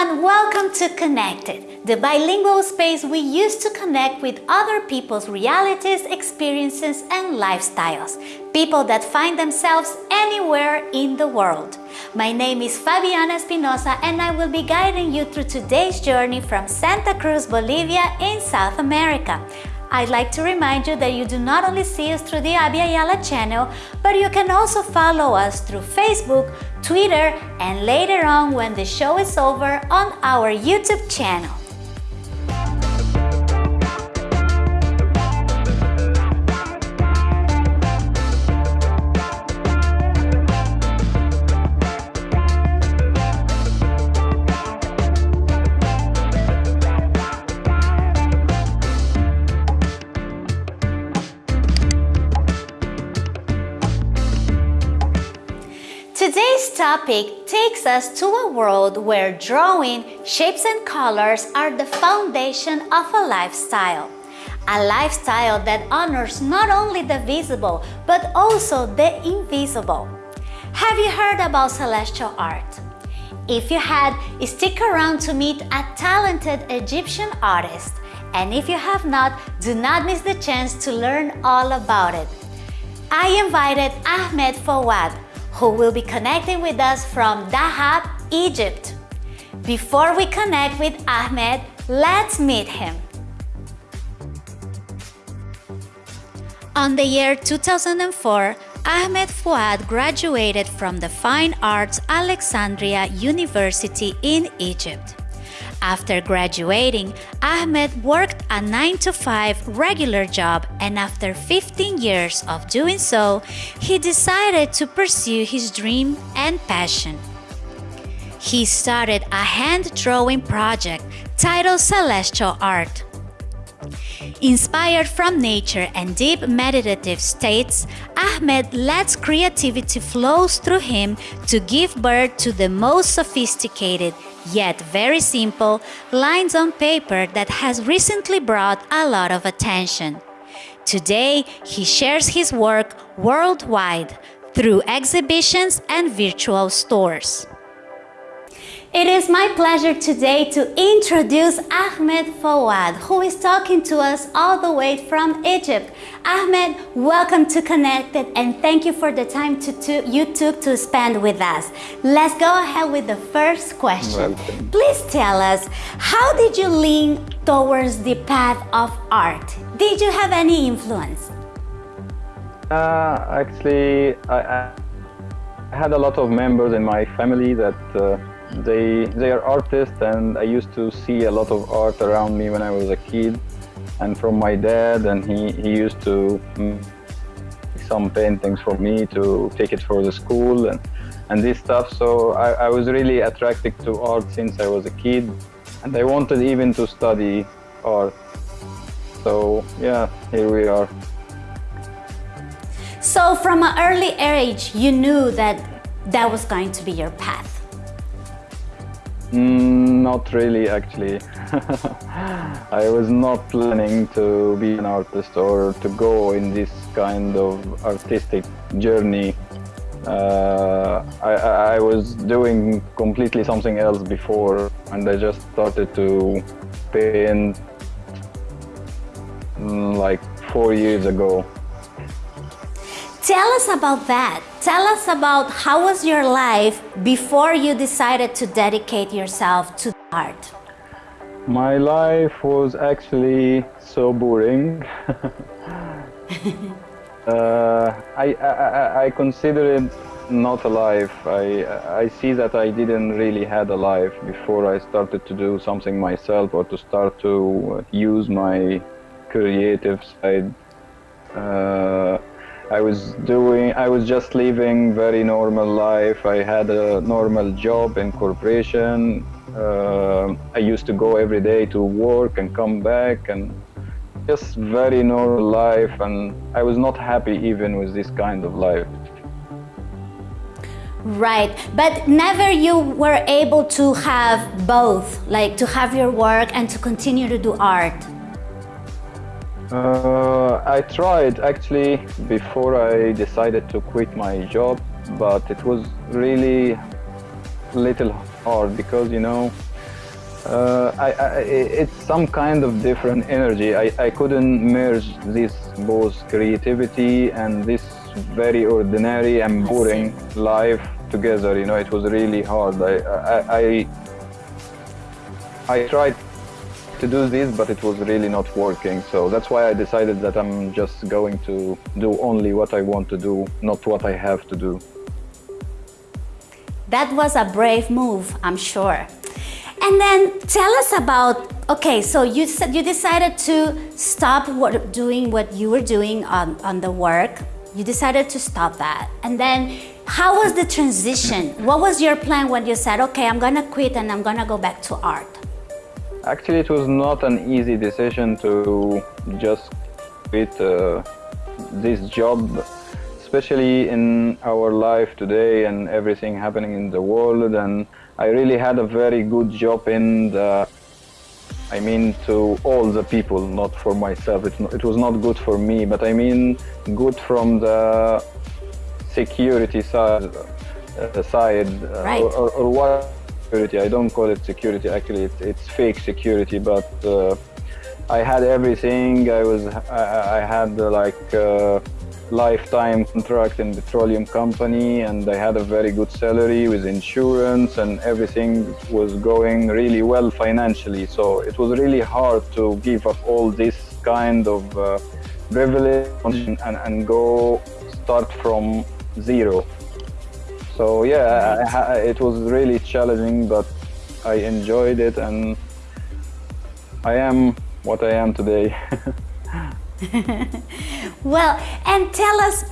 everyone, welcome to Connected, the bilingual space we use to connect with other people's realities, experiences and lifestyles, people that find themselves anywhere in the world. My name is Fabiana Espinosa and I will be guiding you through today's journey from Santa Cruz, Bolivia in South America. I'd like to remind you that you do not only see us through the Abya Yala channel, but you can also follow us through Facebook, Twitter, and later on when the show is over on our YouTube channel. Topic takes us to a world where drawing, shapes and colors are the foundation of a lifestyle. A lifestyle that honors not only the visible, but also the invisible. Have you heard about celestial art? If you had, stick around to meet a talented Egyptian artist. And if you have not, do not miss the chance to learn all about it. I invited Ahmed Fouad, who will be connecting with us from Dahab, Egypt. Before we connect with Ahmed, let's meet him. On the year 2004, Ahmed Fouad graduated from the Fine Arts Alexandria University in Egypt. After graduating, Ahmed worked a 9 to 5 regular job and after 15 years of doing so, he decided to pursue his dream and passion. He started a hand drawing project titled Celestial Art. Inspired from nature and deep meditative states, Ahmed lets creativity flows through him to give birth to the most sophisticated, yet very simple, lines on paper that has recently brought a lot of attention. Today, he shares his work worldwide through exhibitions and virtual stores. It is my pleasure today to introduce Ahmed Fouad, who is talking to us all the way from Egypt. Ahmed, welcome to Connected and thank you for the time to, to, you took to spend with us. Let's go ahead with the first question. Welcome. Please tell us, how did you lean towards the path of art? Did you have any influence? Uh, actually, I, I, had a lot of members in my family that uh, they they are artists and I used to see a lot of art around me when I was a kid. And from my dad and he, he used to make some paintings for me to take it for the school and, and this stuff. So I, I was really attracted to art since I was a kid. And I wanted even to study art. So yeah here we are. So from an early age you knew that that was going to be your path Mm, not really, actually. I was not planning to be an artist or to go in this kind of artistic journey. Uh, I, I, was doing completely something else before and I just started to paint mm, like four years ago. Tell us about that. Tell us about how was your life before you decided to dedicate yourself to art? My life was actually so boring. uh, I, I, I consider it not a life. I, I see that I didn't really had a life before I started to do something myself or to start to use my creative side. Uh, I was doing, I was just living very normal life. I had a normal job in corporation. Uh, I used to go every day to work and come back and just very normal life. And I was not happy even with this kind of life. Right, but never you were able to have both, like to have your work and to continue to do art. Uh, I tried actually before I decided to quit my job, but it was really little hard because you know Uh, I, I, it's some kind of different energy. I, I couldn't merge this both creativity and this very ordinary and boring life together. You know, it was really hard. I, I, I, I tried to do this, but it was really not working. So that's why I decided that I'm just going to do only what I want to do, not what I have to do. That was a brave move, I'm sure. And then tell us about, okay, so you said you decided to stop what, doing what you were doing on, on the work. You decided to stop that. And then how was the transition? What was your plan when you said, okay, I'm gonna quit and I'm gonna go back to art? Actually, it was not an easy decision to just quit uh, this job especially in our life today and everything happening in the world and I really had a very good job in the I mean to all the people not for myself it, it was not good for me but I mean good from the security side uh, side uh, right. or, or, or, what security I don't call it security actually it's, it's fake security but uh, I had everything I was I, I had uh, like uh, lifetime contract in petroleum company and I had a very good salary with insurance and everything was going really well financially. So it was really hard to give up all this kind of uh, privilege and, and go start from zero. So yeah, I, I, it was really challenging, but I enjoyed it and I am what I am today. well, and tell us,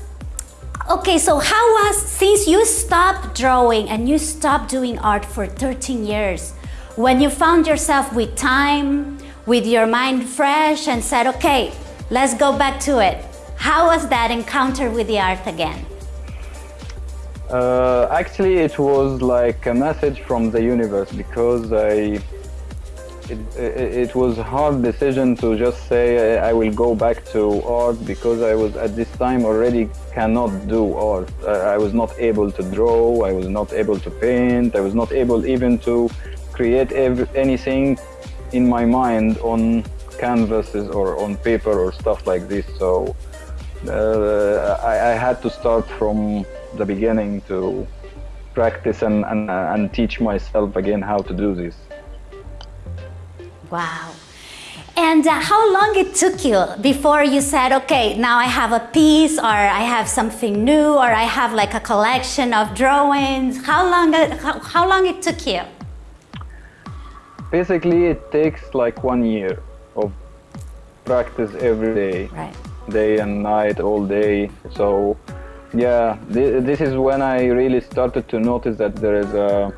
okay, so how was, since you stopped drawing and you stopped doing art for 13 years, when you found yourself with time, with your mind fresh and said, okay, let's go back to it. How was that encounter with the art again? Uh, actually, it was like a message from the universe because I it, it, it, was a hard decision to just say I will go back to art because I was at this time already cannot do art. I was not able to draw, I was not able to paint, I was not able even to create every, anything in my mind on canvases or on paper or stuff like this. So uh, I, I, had to start from the beginning to practice and, and, and teach myself again how to do this. Wow. And uh, how long it took you before you said, okay, now I have a piece or I have something new or I have like a collection of drawings. How long, uh, how, how long it took you? Basically, it takes like one year of practice every day. Right. Day and night, all day. So yeah, th this is when I really started to notice that there is uh,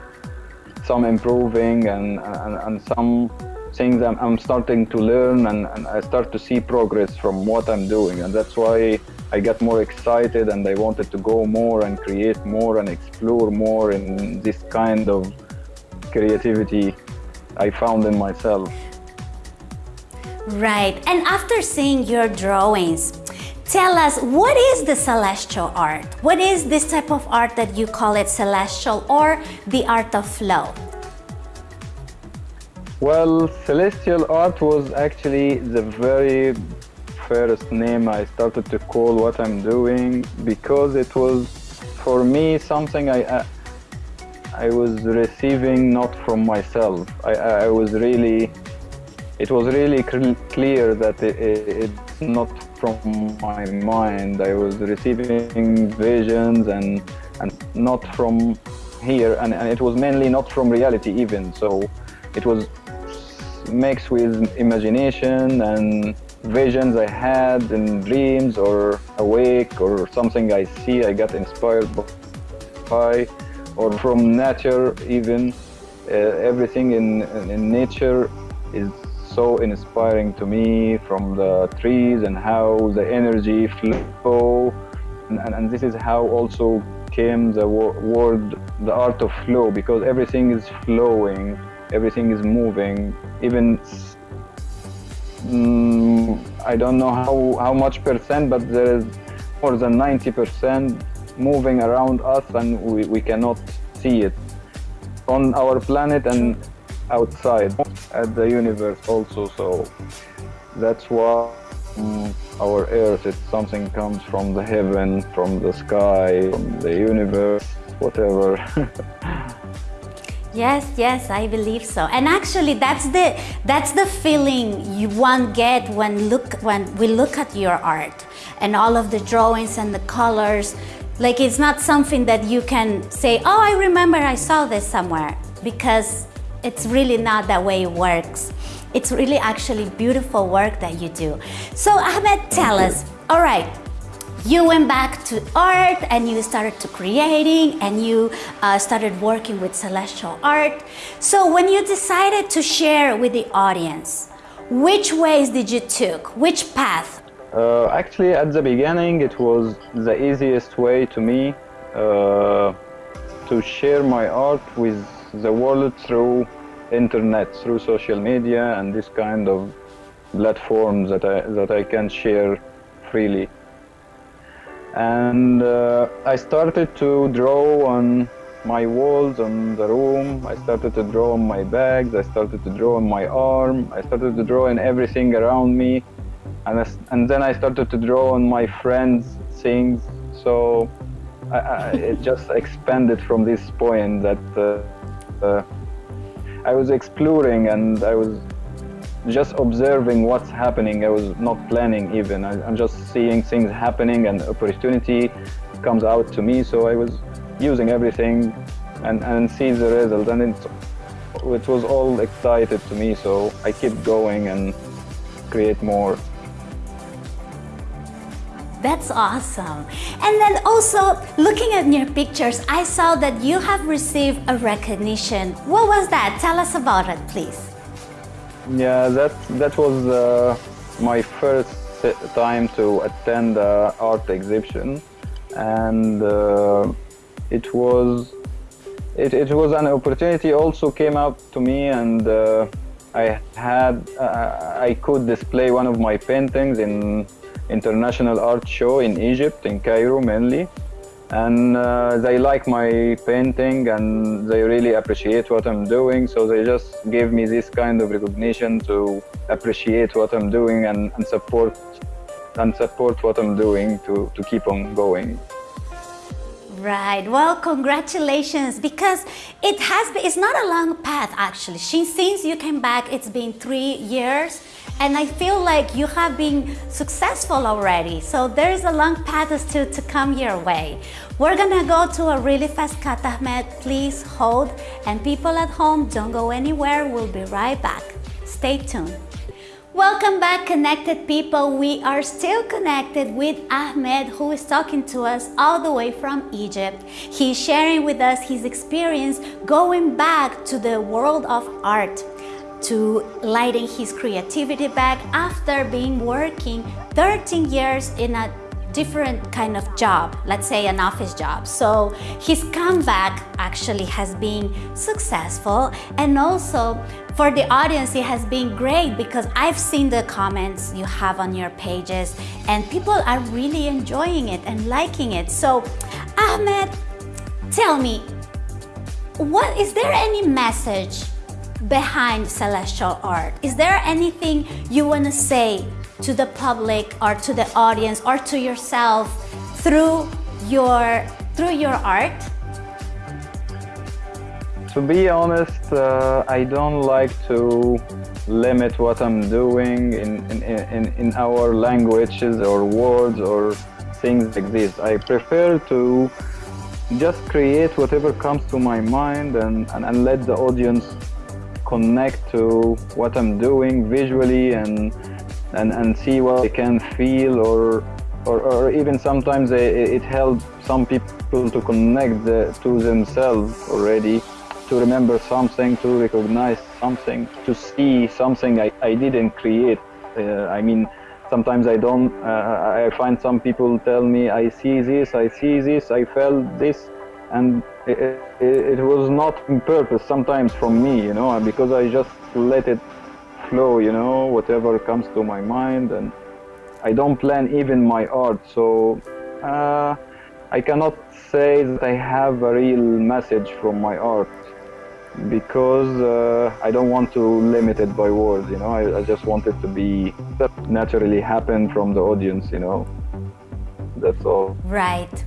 some improving and, and, and some things I'm, I'm starting to learn and, and, I start to see progress from what I'm doing. And that's why I got more excited and I wanted to go more and create more and explore more in this kind of creativity I found in myself. Right. And after seeing your drawings, tell us what is the celestial art? What is this type of art that you call it celestial or the art of flow? Well, Celestial Art was actually the very first name I started to call what I'm doing because it was for me something I I, I was receiving not from myself. I, I was really it was really clear that it, it, it's not from my mind. I was receiving visions and and not from here and, and it was mainly not from reality even so it was mixed with imagination and visions I had in dreams or awake or something I see I got inspired by or from nature even uh, everything in, in nature is so inspiring to me from the trees and how the energy flow. And, and, and this is how also came the word the art of flow because everything is flowing everything is moving. Even mm, I don't know how, how much percent but there is more than 90 percent moving around us and we, we cannot see it. On our planet and outside at the universe also. So that's why um, our earth is something comes from the heaven, from the sky, from the universe, whatever. Yes, yes, I believe so. And actually, that's the that's the feeling you one get when look when we look at your art and all of the drawings and the colors. Like it's not something that you can say, "Oh, I remember I saw this somewhere," because it's really not that way it works. It's really actually beautiful work that you do. So Ahmed, tell us. All right, you went back to art and you started to creating and you uh, started working with celestial art. So when you decided to share with the audience, which ways did you took? Which path? Uh, actually, at the beginning, it was the easiest way to me uh, to share my art with the world through internet, through social media, and this kind of platforms that I that I can share freely. And uh, I started to draw on my walls on the room. I started to draw on my bags. I started to draw on my arm. I started to draw in everything around me. And, I, and then I started to draw on my friends things. So I, I, it just expanded from this point that uh, uh, I was exploring and I was just observing what's happening. I was not planning even. I, am just seeing things happening and opportunity comes out to me. So I was using everything and, and see the result. And it, it was all excited to me. So I keep going and create more. That's awesome. And then also looking at your pictures, I saw that you have received a recognition. What was that? Tell us about it, please. Yeah, that that was uh, my first time to attend an art exhibition, and uh, it was it, it was an opportunity. Also came up to me, and uh, I had uh, I could display one of my paintings in international art show in Egypt, in Cairo mainly and uh, they like my painting and they really appreciate what I'm doing so they just gave me this kind of recognition to appreciate what I'm doing and, and support and support what I'm doing to, to keep on going. Right. Well, congratulations because it has been, it's not a long path actually. Since you came back, it's been three years and I feel like you have been successful already. So there is a long path still to come your way. We're gonna go to a really fast cut, Ahmed. Please hold. And people at home, don't go anywhere. We'll be right back. Stay tuned. Welcome back connected people. We are still connected with Ahmed who is talking to us all the way from Egypt. He's sharing with us his experience going back to the world of art to lighting his creativity back after being working 13 years in a different kind of job, let's say an office job. So his comeback actually has been successful and also for the audience it has been great because I've seen the comments you have on your pages and people are really enjoying it and liking it. So Ahmed, tell me, what is there any message behind celestial art? Is there anything you want to say to the public or to the audience or to yourself through your through your art? To be honest, uh, I don't like to limit what I'm doing in, in, in, in our languages or words or things like this. I prefer to just create whatever comes to my mind and, and, and let the audience connect to what I'm doing visually and and, and see what they can feel or or, or even sometimes it, helps some people to connect the, to themselves already to remember something to recognize something to see something I, I didn't create. Uh, I mean sometimes I don't uh, I find some people tell me I see this I see this I felt this and it, it, it was not in purpose sometimes from me you know because I just let it flow, you know, whatever comes to my mind, and I don't plan even my art. So uh, I cannot say that I have a real message from my art. because uh, I don't want to limit it by words, you know. I, I just want it to be naturally happen from the audience, you know. That's all. Right.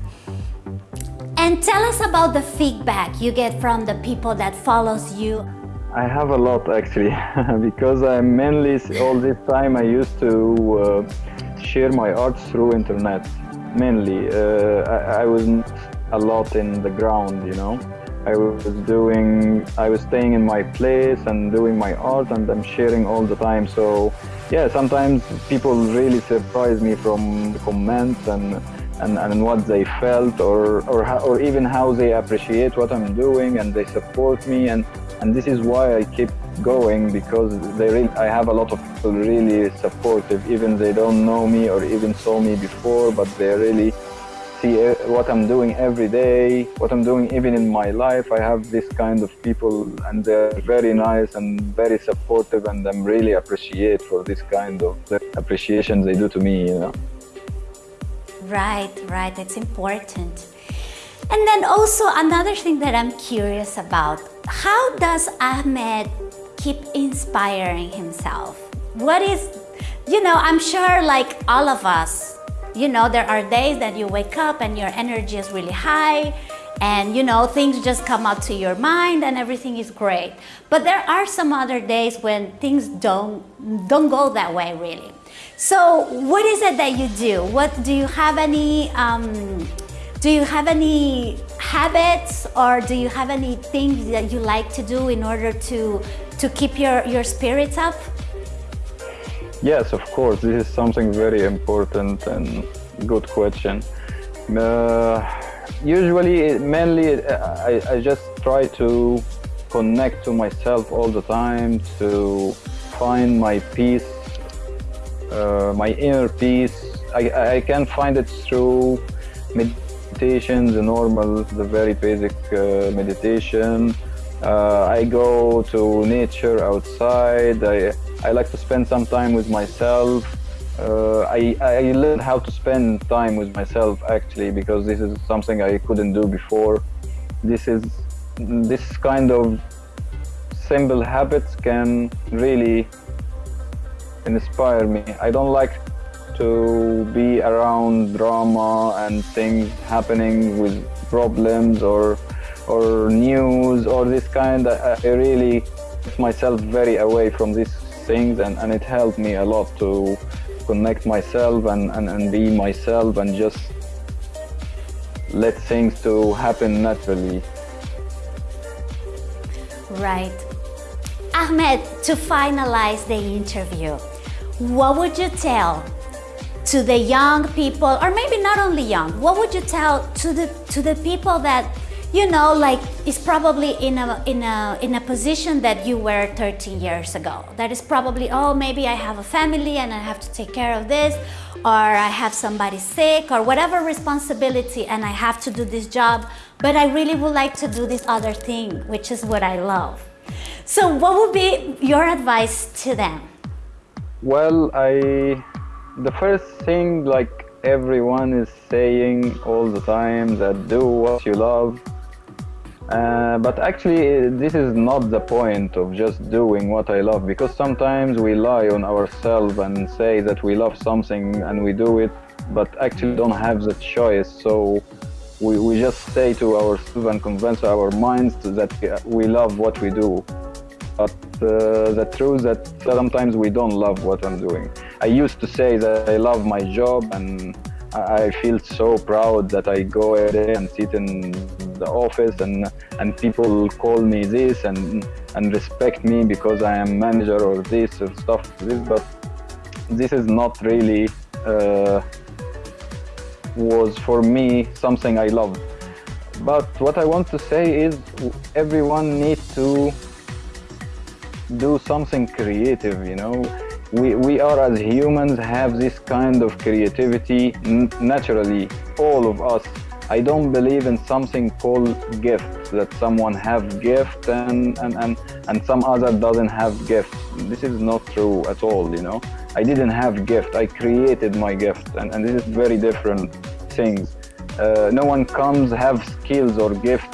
And tell us about the feedback you get from the people that follows you. I have a lot actually, because I mainly all this time I used to uh, share my art through internet. Mainly, uh, I, I was a lot in the ground, you know. I was doing, I was staying in my place and doing my art and I'm sharing all the time. So yeah, sometimes people really surprise me from the comments and, and, and what they felt or, or, or even how they appreciate what I'm doing and they support me. And, and this is why I keep going because they really, I have a lot of people really supportive, even they don't know me or even saw me before, but they really see eh, what I'm doing every day, what I'm doing even in my life. I have this kind of people and they're very nice and very supportive and I'm really appreciate for this kind of appreciation they do to me, you know. Right, right, it's important. And then also another thing that I'm curious about, how does Ahmed keep inspiring himself? What is, you know, I'm sure like all of us, you know, there are days that you wake up and your energy is really high and you know, things just come up to your mind and everything is great. But there are some other days when things don't, don't go that way really. So what is it that you do? What do you have any, um, do you have any habits or do you have any things that you like to do in order to, to keep your, your spirits up? Yes, of course. This is something very important and good question. Uh, usually, mainly, I, I just try to connect to myself all the time to find my peace, uh, my inner peace. I, I can find it through meditation, the normal, the very basic uh, meditation. Uh, I go to nature outside. I, I like to spend some time with myself. Uh, I, I learned how to spend time with myself actually because this is something I couldn't do before. This is this kind of simple habits can really inspire me. I don't like to be around drama and things happening with problems or or news or this kind. I, I really myself very away from these things and, and it helped me a lot to connect myself and, and, and be myself and just let things to happen naturally. Right. Ahmed, to finalize the interview, what would you tell to the young people, or maybe not only young, what would you tell to the, to the people that you know, like is probably in a, in, a, in a position that you were 13 years ago. That is probably, oh, maybe I have a family and I have to take care of this, or I have somebody sick, or whatever responsibility, and I have to do this job, but I really would like to do this other thing, which is what I love. So what would be your advice to them? Well, I, the first thing like everyone is saying all the time that do what you love uh, but actually, this is not the point of just doing what I love because sometimes we lie on ourselves and say that we love something and we do it, but actually don't have the choice. So we, we just say to ourselves and convince our minds that we love what we do. But uh, the truth that sometimes we don't love what I'm doing. I used to say that I love my job and I feel so proud that I go there and sit in the office and and people call me this and and respect me because I am manager or this or stuff like this but this is not really uh, was for me something I love but what I want to say is everyone needs to do something creative you know we, we are as humans have this kind of creativity naturally, all of us. I don't believe in something called gift, that someone have gift and, and, and, and some other doesn't have gift. This is not true at all, you know. I didn't have gift, I created my gift and, and this is very different things. Uh, no one comes have skills or gift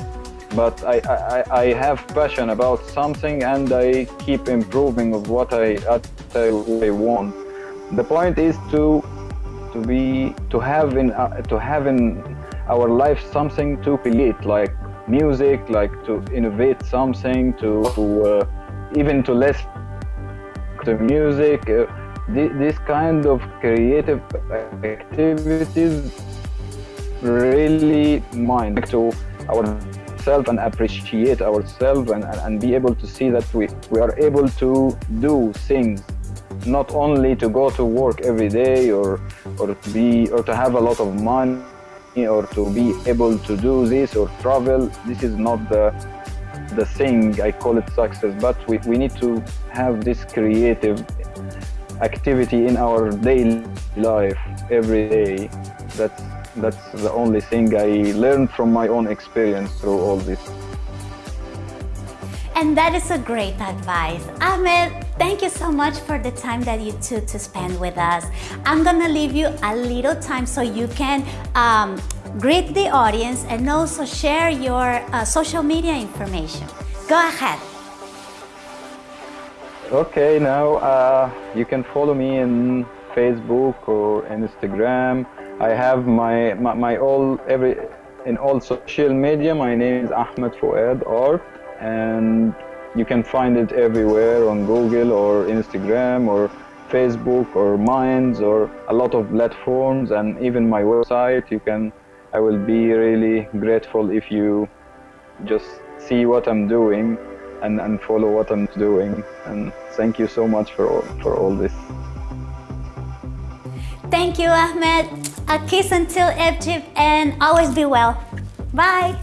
but I, I, I have passion about something and I keep improving of what I, I want. The point is to to be to have in uh, to have in our life something to create like music like to innovate something to, to uh, even to listen to music uh, th this kind of creative activities really mind to ourselves and appreciate ourselves and, and, be able to see that we, we are able to do things not only to go to work every day or or to be or to have a lot of money or to be able to do this or travel this is not the the thing i call it success but we, we need to have this creative activity in our daily life every day. That's, that's the only thing I learned from my own experience through all this. And that is a great advice. Ahmed, thank you so much for the time that you took to spend with us. I'm gonna leave you a little time so you can um, greet the audience and also share your uh, social media information. Go ahead. Okay, now uh, you can follow me in Facebook or Instagram. I have my, my, my all every in all social media. My name is Ahmed Fouad Art, and you can find it everywhere on Google or Instagram or Facebook or Minds or a lot of platforms and even my website. You can. I will be really grateful if you just see what I'm doing and, and follow what I'm doing. And thank you so much for all, for all this. Thank you, Ahmed. A kiss until Egypt and always be well. Bye.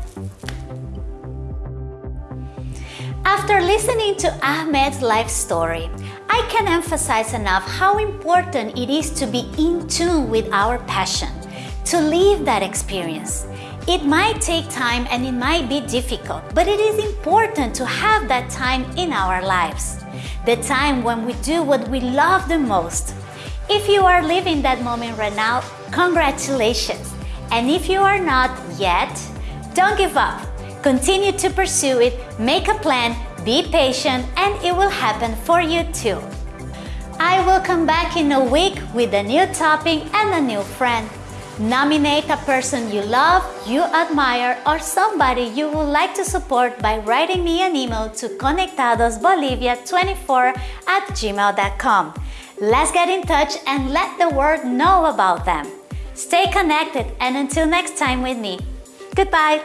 After listening to Ahmed's life story, I can emphasize enough how important it is to be in tune with our passion, to live that experience. It might take time and it might be difficult, but it is important to have that time in our lives. The time when we do what we love the most. If you are living that moment right now, congratulations. And if you are not yet, don't give up. Continue to pursue it, make a plan, be patient, and it will happen for you too. I will come back in a week with a new topic and a new friend. Nominate a person you love, you admire, or somebody you would like to support by writing me an email to conectadosbolivia24 at gmail.com. Let's get in touch and let the world know about them. Stay connected and until next time with me. Goodbye.